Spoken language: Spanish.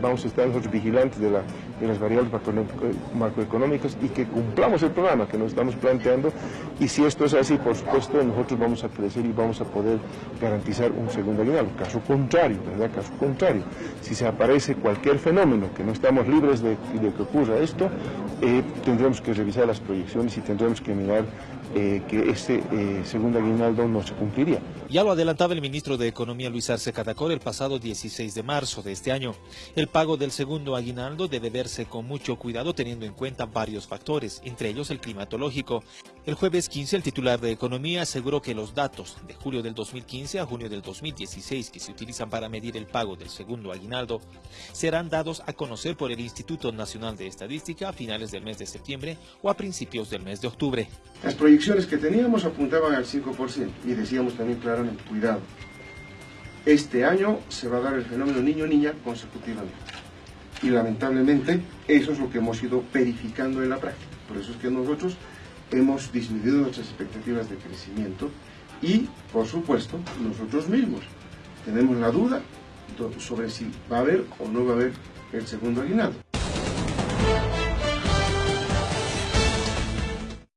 vamos a estar nosotros vigilantes de, la, de las variables macroeconómicas y que cumplamos el programa que nos estamos planteando y si esto es así, por supuesto, nosotros vamos a crecer y vamos a poder garantizar un segundo aguinaldo. Caso contrario, ¿verdad? Caso contrario, si se aparece cualquier fenómeno que no estamos libres de, de que ocurra esto, eh, tendremos que revisar las proyecciones y tendremos que mirar eh, que este eh, segundo aguinaldo no se cumpliría. Ya lo adelantaba el ministro de Economía Luis Arce Catacor el pasado 16 de marzo de este año. El pago del segundo aguinaldo debe verse con mucho cuidado teniendo en cuenta varios factores, entre ellos el climatológico. El jueves 15 el titular de Economía aseguró que los datos de julio del 2015 a junio del 2016 que se utilizan para medir el pago del segundo aguinaldo serán dados a conocer por el Instituto Nacional de Estadística a finales del mes de septiembre o a principios del mes de octubre. Las proyecciones que teníamos apuntaban al 5% y decíamos también claramente, cuidado, este año se va a dar el fenómeno niño-niña consecutivamente. Y lamentablemente eso es lo que hemos ido verificando en la práctica. Por eso es que nosotros hemos disminuido nuestras expectativas de crecimiento y, por supuesto, nosotros mismos tenemos la duda sobre si va a haber o no va a haber el segundo aguinaldo.